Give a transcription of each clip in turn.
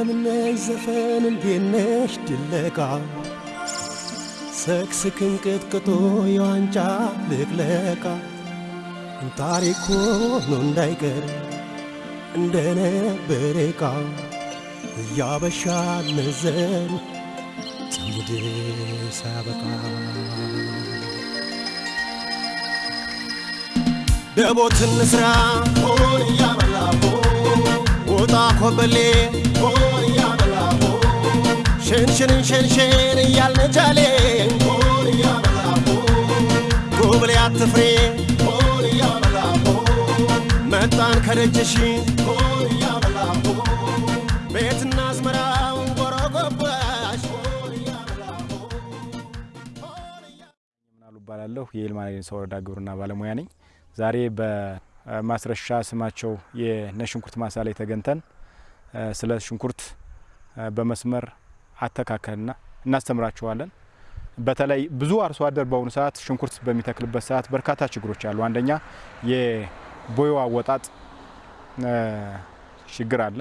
እንደምነሽ ዘፈን እንዴነሽ ድለቃ ሰክስክን ቅጥቅጦ የዋንጫ ልቅለቃ። ታሪክ ሆኖ እንዳይቀር እንደነበረ ዕቃ እያበሻ ነዘር ትውልድ ሳያበቃ ደቦትን ስራ ሆን እያበላቦ ወጣ ኮበሌ እያበላቦ መጣን ከደጅሽ ቤትና ምናሉ እባላለሁ የይልማ ወረዳ ግብርና ባለሙያ ነኝ። ዛሬ በማስረሻ ስማቸው የነጭ ሽንኩርት ማሳ ላይ ተገኝተን ስለ ሽንኩርት በመስመር አተካከልና እናስተምራቸዋለን። በተለይ ብዙ አርሶ አደር በአሁኑ ሰዓት ሽንኩርት በሚተክልበት ሰዓት በርካታ ችግሮች አሉ። አንደኛ የቦዮ አወጣጥ ችግር አለ።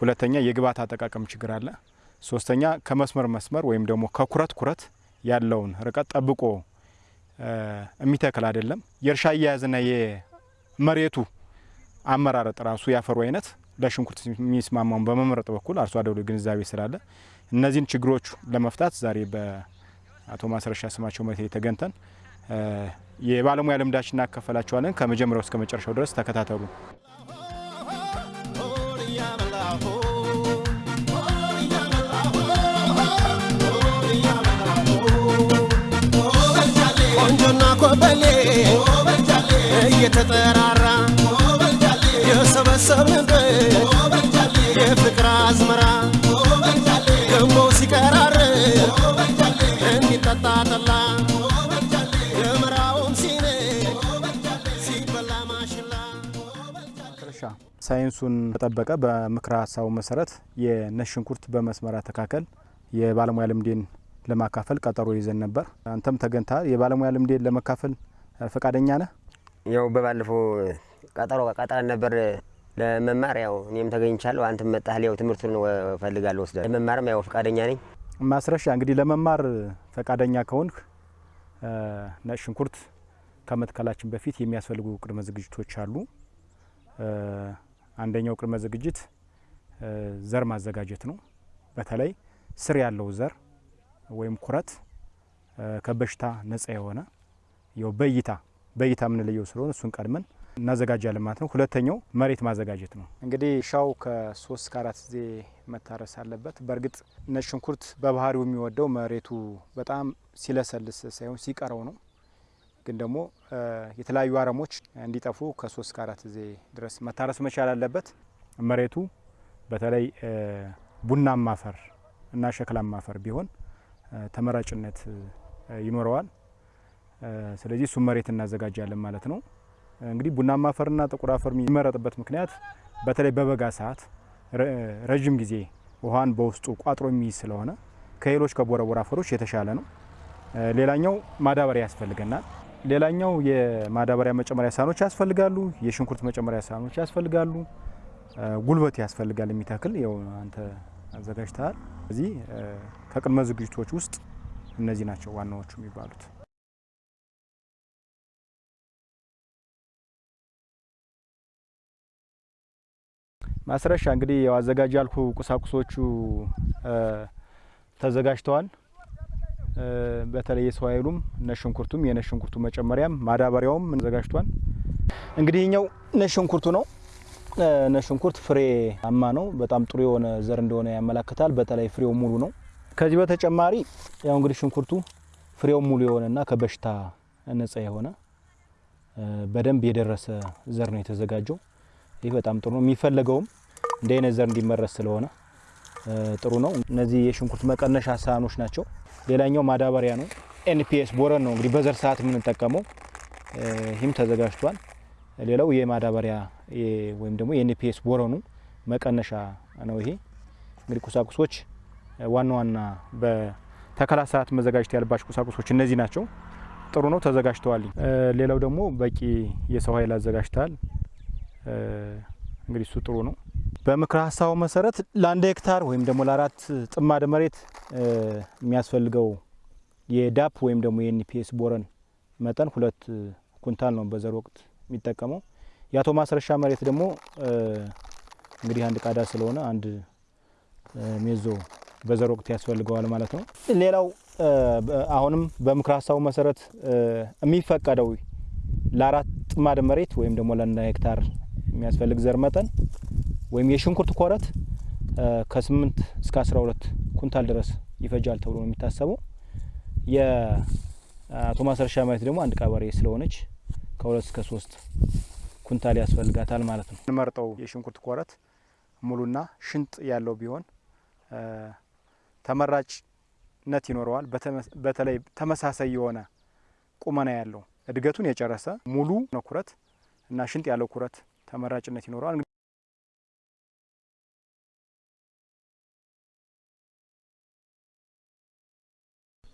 ሁለተኛ የግብዓት አጠቃቀም ችግር አለ። ሶስተኛ ከመስመር መስመር ወይም ደግሞ ከኩረት ኩረት ያለውን ርቀት ጠብቆ የሚተክል አይደለም። የእርሻ አያያዝና የመሬቱ አመራረጥ ራሱ ያፈሩ አይነት ለሽንኩርት የሚስማማውን በመምረጥ በኩል አርሶ አደሩ ግንዛቤ ስላለ እነዚህን ችግሮች ለመፍታት ዛሬ በአቶ ማስረሻ ስማቸው መቴ ተገኝተን የባለሙያ ልምዳችን እናካፈላቸዋለን። ከመጀመሪያው እስከ መጨረሻው ድረስ ተከታተሉ። ቆንጆና ኮበሌ እየተጠራራ የሰበሰብንበት እንዲጠጣ ጠላ ሳይንሱን በጠበቀ በምክረ ሀሳቡ መሰረት የነጭ ሽንኩርት በመስመር አተካከል የባለሙያ ልምዴን ለማካፈል ቀጠሮ ይዘን ነበር። አንተም ተገኝተሃል። የባለሙያ ልምዴን ለመካፈል ፈቃደኛ ነህ? ያው በባለፈው ቀጠሮ ቀጠረን ነበር ለመማር ያው እኔም ተገኝቻለሁ። አንተም መጣህ። ያው ትምህርቱን እፈልጋለሁ ወስዳለሁ። ለመማርም ያው ፈቃደኛ ነኝ። ማስረሻ እንግዲህ ለመማር ፈቃደኛ ከሆንክ ነጭ ሽንኩርት ከመትከላችን በፊት የሚያስፈልጉ ቅድመ ዝግጅቶች አሉ። አንደኛው ቅድመ ዝግጅት ዘር ማዘጋጀት ነው። በተለይ ስር ያለው ዘር ወይም ኩረት ከበሽታ ነጻ የሆነ ያው በእይታ በእይታ የምንለየው ስለሆነ እሱን ቀድመን እናዘጋጃለን ማለት ነው። ሁለተኛው መሬት ማዘጋጀት ነው። እንግዲህ እርሻው ከሶስት እስከ አራት ጊዜ መታረስ አለበት። በእርግጥ ነጭ ሽንኩርት በባህሪው የሚወደው መሬቱ በጣም ሲለሰልስ ሳይሆን ሲቀረው ነው። ግን ደግሞ የተለያዩ አረሞች እንዲጠፉ ከሶስት እስከ አራት ጊዜ ድረስ መታረስ መቻል አለበት። መሬቱ በተለይ ቡናማ አፈር እና ሸክላማ አፈር ቢሆን ተመራጭነት ይኖረዋል። ስለዚህ እሱም መሬት እናዘጋጃለን ማለት ነው። እንግዲህ ቡናማ አፈርና ጥቁር አፈር የሚመረጥበት ምክንያት በተለይ በበጋ ሰዓት ረዥም ጊዜ ውሃን በውስጡ ቋጥሮ የሚይዝ ስለሆነ ከሌሎች ከቦረቦር አፈሮች የተሻለ ነው። ሌላኛው ማዳበሪያ ያስፈልገናል። ሌላኛው የማዳበሪያ መጨመሪያ ሳህኖች ያስፈልጋሉ። የሽንኩርት መጨመሪያ ሳህኖች ያስፈልጋሉ። ጉልበት ያስፈልጋል። የሚተክል ያው አንተ አዘጋጅተሃል። እዚህ ከቅድመ ዝግጅቶች ውስጥ እነዚህ ናቸው ዋናዎቹ የሚባሉት። ማስረሻ እንግዲህ ያው አዘጋጅ ያልኩ ቁሳቁሶቹ ተዘጋጅተዋል። በተለይ የሰው ኃይሉም ነጭ ሽንኩርቱም የነጭ ሽንኩርቱ መጨመሪያም ማዳበሪያውም ተዘጋጅቷል። እንግዲህ ነጭ ሽንኩርቱ ነው። ነጭ ሽንኩርት ፍሬ አማ ነው። በጣም ጥሩ የሆነ ዘር እንደሆነ ያመላክታል። በተለይ ፍሬው ሙሉ ነው። ከዚህ በተጨማሪ ያው እንግዲህ ሽንኩርቱ ፍሬው ሙሉ የሆነና ከበሽታ ነጻ የሆነ በደንብ የደረሰ ዘር ነው የተዘጋጀው። ይህ በጣም ጥሩ ነው። የሚፈለገውም እንደ ዘር እንዲመረስ ስለሆነ ጥሩ ነው። እነዚህ የሽንኩርት መቀነሻ ሳህኖች ናቸው። ሌላኛው ማዳበሪያ ነው። NPS boron ነው እንግዲህ በዘር ሰዓት የምንጠቀመው። ይህም ተዘጋጅቷል። ሌላው የማዳበሪያ ወይም ደግሞ የ NPS boron ኑ መቀነሻ ነው። ይሄ እንግዲህ ቁሳቁሶች ዋና ዋና በተከላ ሰዓት መዘጋጀት ያለባቸው ቁሳቁሶች እነዚህ ናቸው። ጥሩ ነው፣ ተዘጋጅተዋል። ሌላው ደግሞ በቂ የሰው ኃይል አዘጋጅተዋል። እንግዲህ እሱ ጥሩ ነው። በምክረ ሀሳቡ መሰረት ለአንድ ሄክታር ወይም ደግሞ ለአራት ጥማድ መሬት የሚያስፈልገው የዳፕ ወይም ደግሞ የኤንፒኤስ ቦረን መጠን ሁለት ኩንታል ነው በዘር ወቅት የሚጠቀመው። የአቶ ማስረሻ መሬት ደግሞ እንግዲህ አንድ ቃዳ ስለሆነ አንድ ሜዞ በዘር ወቅት ያስፈልገዋል ማለት ነው። ሌላው አሁንም በምክረ ሀሳቡ መሰረት የሚፈቀደው ለአራት ጥማድ መሬት ወይም ደግሞ ለአንድ ሄክታር የሚያስፈልግ ዘር መጠን ወይም የሽንኩርት ኮረት እ ከስምንት እስከ አስራ ሁለት ኩንታል ድረስ ይፈጃል ተብሎ ነው የሚታሰበው። የአቶ ማስረሻ መሬት ደግሞ አንድ ቀበሬ ስለሆነች ከሁለት እስከ ሶስት ኩንታል ያስፈልጋታል ማለት ነው። እንመርጠው የሽንኩርት ኮረት ሙሉና ሽንጥ ያለው ቢሆን ተመራጭነት ይኖረዋል። በተለይ ተመሳሳይ የሆነ ቁመና ያለው እድገቱን የጨረሰ ሙሉ ኩረት እና ሽንጥ ያለው ኩረት ተመራጭነት ይኖረዋል።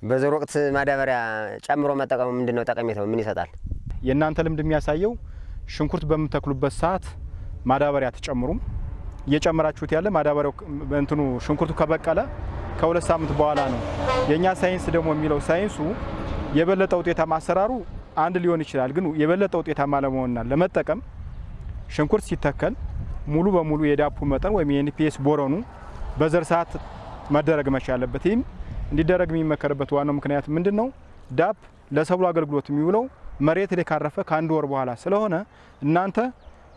በዘር ወቅት ማዳበሪያ ጨምሮ መጠቀሙ ምንድን ነው ጠቀሜታው? ምን ይሰጣል? የእናንተ ልምድ የሚያሳየው ሽንኩርት በምተክሉበት ሰዓት ማዳበሪያ አትጨምሩም። እየጨመራችሁት ያለ ማዳበሪያው እንትኑ ሽንኩርቱ ከበቀለ ከሁለት ሳምንት በኋላ ነው። የእኛ ሳይንስ ደግሞ የሚለው ሳይንሱ የበለጠ ውጤታማ አሰራሩ አንድ ሊሆን ይችላል፣ ግን የበለጠ ውጤታማ ለመሆንና ለመጠቀም ሽንኩርት ሲተከል ሙሉ በሙሉ የዳፑ መጠን ወይም የ NPS boron ኡ በዘር ሰዓት መደረግ መቻል አለበት። ይህም እንዲደረግ የሚመከርበት ዋናው ምክንያት ምንድን ነው? ዳፕ ለሰብሉ አገልግሎት የሚውለው መሬት ላይ ካረፈ ከአንድ ወር በኋላ ስለሆነ እናንተ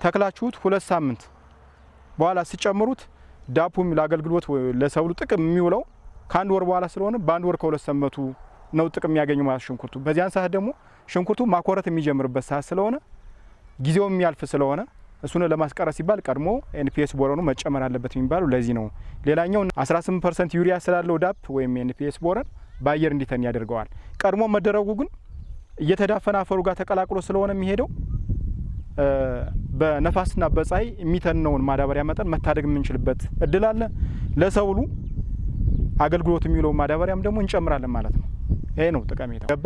ተክላችሁት ሁለት ሳምንት በኋላ ሲጨምሩት ዳፑም ለአገልግሎት ለሰብሉ ጥቅም የሚውለው ከአንድ ወር በኋላ ስለሆነ በአንድ ወር ከሁለት ሳምንቱ ነው ጥቅም የሚያገኙ ማለት ሽንኩርቱ። በዚያን ሰዓት ደግሞ ሽንኩርቱ ማኮረት የሚጀምርበት ሰዓት ስለሆነ ጊዜው የሚያልፍ ስለሆነ እሱን ለማስቀረት ሲባል ቀድሞ NPS boron ኡ መጨመር አለበት የሚባለው ለዚህ ነው። ሌላኛው 18 percent ዩሪያ ስላለው ዳፕ ወይም NPS boron በአየር እንዲተን ያደርገዋል። ቀድሞ መደረጉ ግን እየተዳፈነ አፈሩ ጋር ተቀላቅሎ ስለሆነ የሚሄደው በነፋስና በፀሐይ የሚተነውን ማዳበሪያ መጠን መታደግ የምንችልበት እድል አለ። ለሰብሉ አገልግሎት የሚውለው ማዳበሪያም ደግሞ እንጨምራለን ማለት ነው። ይሄ ነው ጠቀሜታው። ገባ?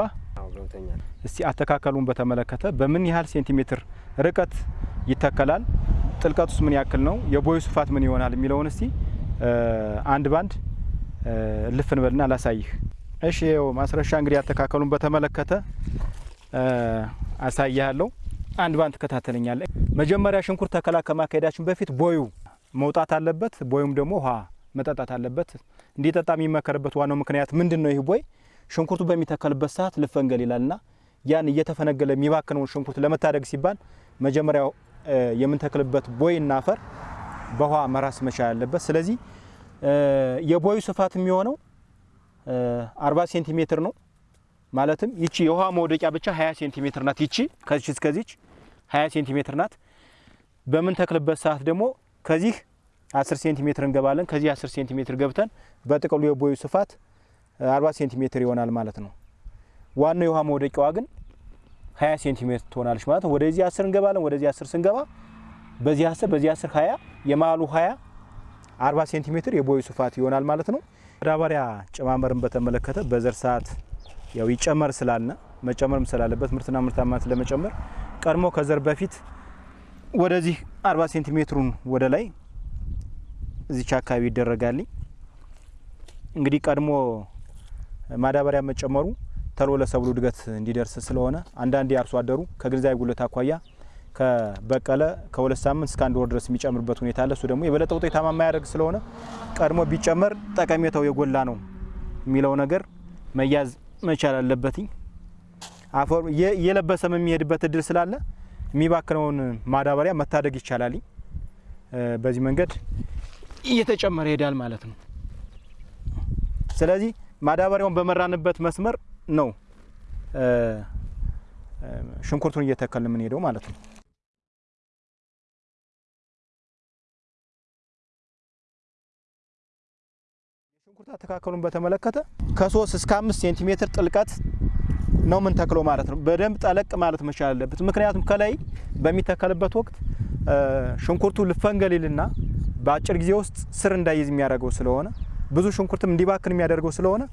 እስቲ አተካከሉን በተመለከተ በምን ያህል ሴንቲሜትር ርቀት ይተከላል? ጥልቀቱስ ምን ያክል ነው? የቦዩ ስፋት ምን ይሆናል የሚለውን እስቲ አንድ ባንድ እ እልፍ እንበልና ላሳይህ። እሺ ይኸው ማስረሻ እንግዲህ አተካከሉን በተመለከተ እ አሳይሃለሁ። አንድ ባንድ ትከታተለኛለህ። መጀመሪያ ሽንኩርት ተከላ ከማካሄዳችን በፊት ቦዩ መውጣት አለበት። ቦዩም ደግሞ ውሃ መጠጣት አለበት። እንዲጠጣ የሚመከርበት ዋናው ምክንያት ምንድን ነው? ይህ ቦይ ሽንኩርቱ በሚተከልበት ሰዓት ልፈንገል ይላልና ያን እየተፈነገለ የሚባክነውን ሽንኩርት ለመታደግ ሲባል መጀመሪያው እ የምንተክልበት ቦይና አፈር በውሃ መራስ መቻል አለበት። ስለዚህ የቦዩ ስፋት የሚሆነው እ 40 ሴንቲሜትር ነው። ማለትም ይቺ የውሃ መውደቂያ ብቻ 20 ሴንቲሜትር ናት። ይቺ ከዚች እስከዚች 20 ሴንቲሜትር ናት። በምንተክልበት ሰዓት ደግሞ ከዚህ 10 ሴንቲሜትር እንገባለን። ከዚህ 10 ሴንቲሜትር ገብተን በጥቅሉ የቦዩ ስፋት 40 ሴንቲሜትር ይሆናል ማለት ነው። ዋናው የውሃ መውደቂያዋ ግን 20 ሴንቲሜትር ትሆናለች ማለት ነው። ወደዚህ 10 እንገባለን። ወደዚህ 10 ስንገባ በዚህ 10 በዚህ 10 20 የመሀሉ 20 40 ሴንቲሜትር የቦዩ ስፋት ይሆናል ማለት ነው። ማዳበሪያ አጨማመርን በተመለከተ በዘር ሰዓት ያው ይጨመር ስላልን መጨመርም ስላለበት ምርትና ምርታማነት ለመጨመር ቀድሞ ከዘር በፊት ወደዚህ 40 ሴንቲሜትሩን ወደ ላይ እዚች አካባቢ ይደረጋልኝ። እንግዲህ ቀድሞ ማዳበሪያ መጨመሩ ተሎ ለሰብሉ እድገት እንዲደርስ ስለሆነ አንዳንዴ አርሶ አደሩ ከግንዛቤ ጉለት አኳያ ከበቀለ ከሁለት ሳምንት እስከ አንድ ወር ድረስ የሚጨምርበት ሁኔታ አለ። እሱ ደግሞ የበለጠ ውጤታማ የማያደርግ ስለሆነ ቀድሞ ቢጨመር ጠቀሜታው የጎላ ነው የሚለው ነገር መያዝ መቻል አለበትኝ። አፈሩ እየ- እየለበሰም የሚሄድበት እድል ስላለ የሚባክነውን ማዳበሪያ መታደግ ይቻላል። እ በዚህ መንገድ እየተጨመረ ይሄዳል ማለት ነው። ስለዚህ ማዳበሪያውን በመራንበት መስመር ነው ሽንኩርቱን እየተከልን የምንሄደው ማለት ነው። ሽንኩርት አተካከሉን በተመለከተ ከሶስት እስከ አምስት ሴንቲሜትር ጥልቀት ነው የምንተክለው ማለት ነው። በደንብ ጠለቅ ማለት መቻል አለበት። ምክንያቱም ከላይ በሚተከልበት ወቅት ሽንኩርቱ ልፈንገሊልና በአጭር ጊዜ ውስጥ ስር እንዳይዝ የሚያደርገው ስለሆነ ብዙ ሽንኩርትም እንዲባክን የሚያደርገው ስለሆነ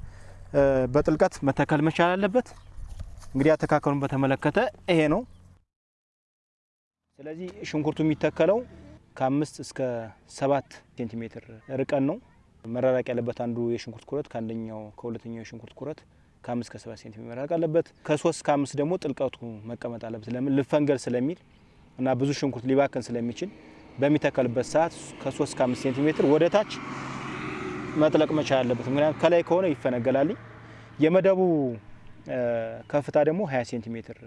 በጥልቀት መተከል መቻል አለበት። እንግዲህ አተካከሉን በተመለከተ ይሄ ነው። ስለዚህ ሽንኩርቱ የሚተከለው ከአምስት እስከ ሰባት ሴንቲሜትር ርቀን ነው መራራቅ ያለበት። አንዱ የሽንኩርት ኩረት ከአንደኛው ከሁለተኛው የሽንኩርት ኩረት ከአምስት ከሰባት ሴንቲሜትር መራቅ አለበት። ከሶስት ከአምስት ደግሞ ጥልቀቱ መቀመጥ አለበት። ለምን ልፈንገል ስለሚል እና ብዙ ሽንኩርት ሊባክን ስለሚችል በሚተከልበት ሰዓት ከሶስት ከአምስት ሴንቲሜትር ወደ ታች መጥለቅ መቻል አለበት። ምክንያቱም ከላይ ከሆነ ይፈነገላል። የመደቡ ከፍታ ደግሞ 20 ሴንቲሜትር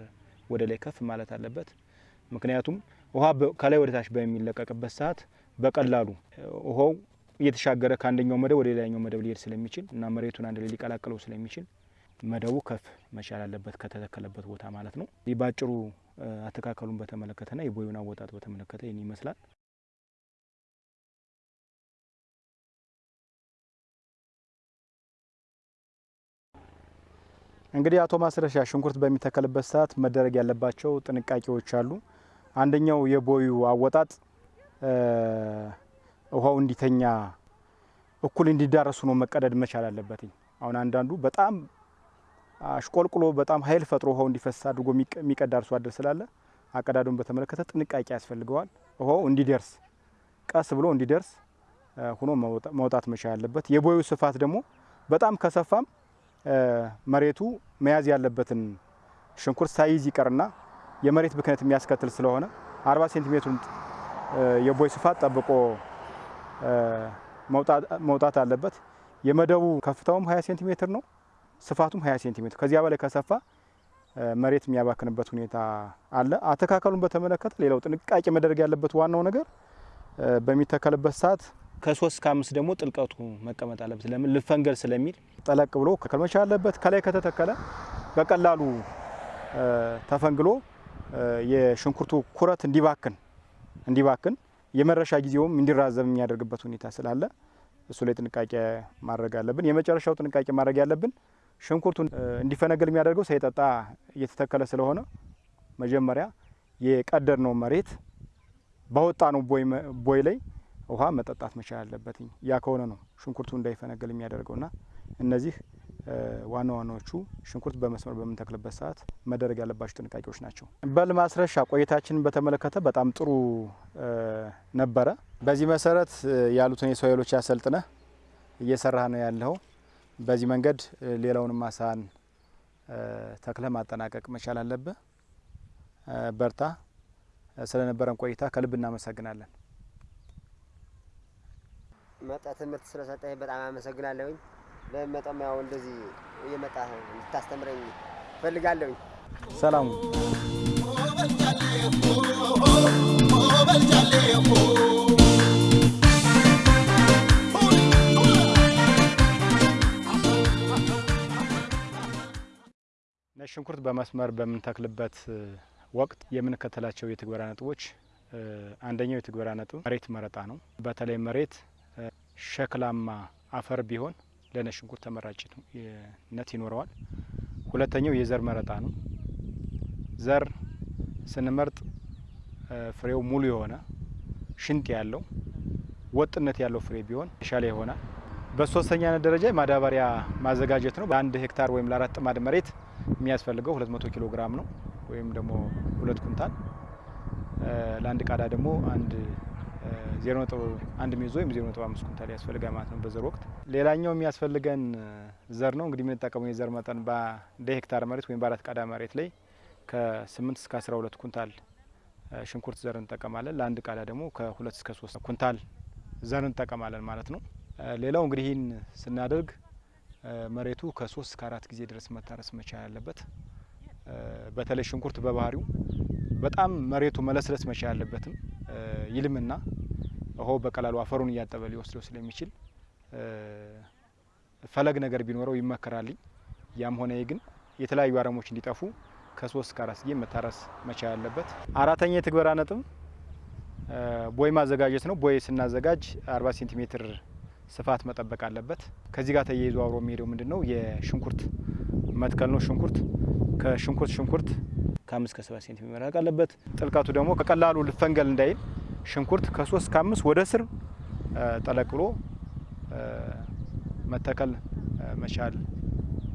ወደ ላይ ከፍ ማለት አለበት። ምክንያቱም ውሃ ከላይ ወደ ታች በሚለቀቅበት ሰዓት በቀላሉ ውሃው እየተሻገረ ከአንደኛው መደብ ወደ ሌላኛው መደብ ሊሄድ ስለሚችል እና መሬቱን አንድ ላይ ሊቀላቅለው ስለሚችል መደቡ ከፍ መቻል አለበት ከተተከለበት ቦታ ማለት ነው። ይህ ባጭሩ አተካከሉን በተመለከተና የቦዩን አወጣጥ በተመለከተ ይህን ይመስላል። እንግዲህ አቶ ማስረሻ ሽንኩርት በሚተከልበት ሰዓት መደረግ ያለባቸው ጥንቃቄዎች አሉ። አንደኛው የቦዩ አወጣጥ ውሃው እንዲተኛ እኩል እንዲዳረሱ ነው መቀደድ መቻል አለበትኝ። አሁን አንዳንዱ በጣም አሽቆልቁሎ በጣም ኃይል ፈጥሮ ውሃው እንዲፈስ አድርጎ የሚቀዳ አርሶ አደር ስላለ አቀዳዱን በተመለከተ ጥንቃቄ ያስፈልገዋል። ውሃው እንዲደርስ ቀስ ብሎ እንዲደርስ ሆኖ መውጣት መቻል አለበት። የቦዩ ስፋት ደግሞ በጣም ከሰፋም መሬቱ መያዝ ያለበትን ሽንኩርት ሳይዝ ይቀርና የመሬት ብክነት የሚያስከትል ስለሆነ 40 ሴንቲሜትሩን የቦይ ስፋት ጠብቆ መውጣት አለበት። የመደቡ ከፍታውም 20 ሴንቲሜትር ነው፣ ስፋቱም 20 ሴንቲሜትር። ከዚያ በላይ ከሰፋ መሬት የሚያባክንበት ሁኔታ አለ። አተካከሉን በተመለከተ ሌላው ጥንቃቄ መደረግ ያለበት ዋናው ነገር በሚተከልበት ሰዓት ከሶስት ከአምስት ደግሞ ጥልቀቱ መቀመጥ አለበት። ለምን ልፈንገል ስለሚል ጠለቅ ብሎ መቻል አለበት። ከላይ ከተተከለ በቀላሉ ተፈንግሎ የሽንኩርቱ ኩረት እንዲባክን እንዲባክን የመረሻ ጊዜውም እንዲራዘም የሚያደርግበት ሁኔታ ስላለ እሱ ላይ ጥንቃቄ ማድረግ አለብን። የመጨረሻው ጥንቃቄ ማድረግ ያለብን ሽንኩርቱን እንዲፈነገል የሚያደርገው ሳይጠጣ እየተተከለ ስለሆነ መጀመሪያ የቀደድነው መሬት ባወጣ ነው ቦይ ላይ ውሃ መጠጣት መቻል አለበት። ያ ከሆነ ነው ሽንኩርቱ እንዳይፈነገል የሚያደርገውና እነዚህ ዋና ዋናዎቹ ሽንኩርት በመስመር በምንተክልበት ሰዓት መደረግ ያለባቸው ጥንቃቄዎች ናቸው። በል ማስረሻ ቆይታችንን በተመለከተ በጣም ጥሩ ነበረ። በዚህ መሰረት ያሉትን የሰው ኃይሎች ያሰልጥነህ እየሰራህ ነው ያለው። በዚህ መንገድ ሌላውንም ማሳን ተክለህ ማጠናቀቅ መቻል አለብህ። በርታ። ስለነበረን ቆይታ ከልብ እናመሰግናለን። መጣ ትምህርት ስለሰጠኝ በጣም አመሰግናለሁኝ። በመጣም ያው እንደዚህ እየመጣህ እንድታስተምረኝ እፈልጋለሁኝ። ሰላሙ ነጭ ሽንኩርት በመስመር በምንተክልበት ወቅት የምንከተላቸው የትግበራ ነጥቦች አንደኛው የትግበራ ነጥብ መሬት መረጣ ነው። በተለይ መሬት ሸክላማ አፈር ቢሆን ለነጭ ሽንኩርት ተመራጭነት ይኖረዋል። ሁለተኛው የዘር መረጣ ነው። ዘር ስንመርጥ ፍሬው ሙሉ የሆነ ሽንጥ ያለው ወጥነት ያለው ፍሬ ቢሆን የተሻለ ይሆናል። በሶስተኛነት ደረጃ ማዳበሪያ ማዘጋጀት ነው። ለአንድ ሄክታር ወይም ለአራት ጥማድ መሬት የሚያስፈልገው 200 ኪሎ ግራም ነው ወይም ደግሞ ሁለት ኩንታል። ለአንድ ቃዳ ደግሞ አንድ ዜሮ ነጥብ አንድ ሜዞ ወይም ዜሮ ነጥብ አምስት ኩንታል ያስፈልጋል ማለት ነው በዘር ወቅት። ሌላኛው የሚያስፈልገን ዘር ነው እንግዲህ የምንጠቀመው የዘር መጠን እንደ ሄክታር መሬት ወይም በአራት ቃዳ መሬት ላይ ከስምንት እስከ አስራ ሁለት ኩንታል ሽንኩርት ዘር እንጠቀማለን። ለአንድ ቃዳ ደግሞ ከሁለት እስከ ሶስት ኩንታል ዘር እንጠቀማለን ማለት ነው። ሌላው እንግዲህ ይህን ስናደርግ መሬቱ ከሶስት እስከ አራት ጊዜ ድረስ መታረስ መቻል ያለበት። በተለይ ሽንኩርት በባህሪው በጣም መሬቱ መለስለስ መቻል ያለበትም ይልምና ውሃው በቀላሉ አፈሩን እያጠበ ሊወስደው ስለሚችል ፈለግ ነገር ቢኖረው ይመከራልኝ። ያም ሆነ ግን የተለያዩ አረሞች እንዲጠፉ ከሶስት እስከ አራት ጊዜ መታረስ መቻል ያለበት። አራተኛ የትግበራ ነጥብ ቦይ ማዘጋጀት ነው። ቦይ ስናዘጋጅ አርባ ሴንቲሜትር ስፋት መጠበቅ አለበት። ከዚህ ጋር ተያይዞ አብሮ የሚሄደው ምንድን ነው? የሽንኩርት መትከል ነው። ሽንኩርት ከሽንኩርት ሽንኩርት ከአምስት ከሰባት ሴንቲሜትር መራቅ አለበት። ጥልቀቱ ደግሞ በቀላሉ ልፈንገል እንዳይል ሽንኩርት ከሶስት ከአምስት ወደ ስር ጠለቅ ብሎ መተከል መቻል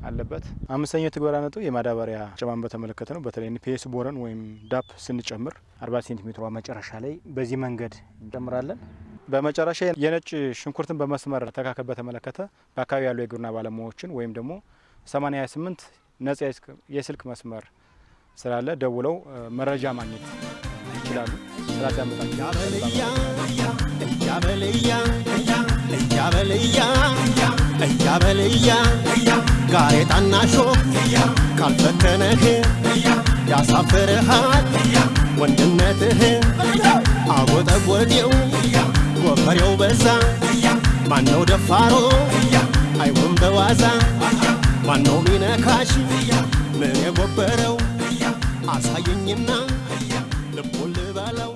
አለበት። አምስተኛው የትግበራ ነጥብ የማዳበሪያ አጨማመርን በተመለከተ ነው። በተለይ NPS boron ወይም ዳፕ ስንጨምር 40 ሴንቲሜትሯ መጨረሻ ላይ በዚህ መንገድ እንጨምራለን። በመጨረሻ የነጭ ሽንኩርትን በመስመር አተካከል በተመለከተ በአካባቢ ያሉ የግብርና ባለሙያዎችን ወይም ደግሞ 88 ነጻ የስልክ መስመር ስላለ ደውለው መረጃ ማግኘት ይችላሉ። እያበልያ ጋሬጣና ሾክ ካልፈተነህ ያሳፍርሃል ወንድነትህ አጎጠጎጤው ጎፈሬው በዛ ማነው ደፋሮ አይሆን በዋዛ ማነው ሚነካሽ? ምን የጎበረው? አሳየኝና ልቡን ልበለው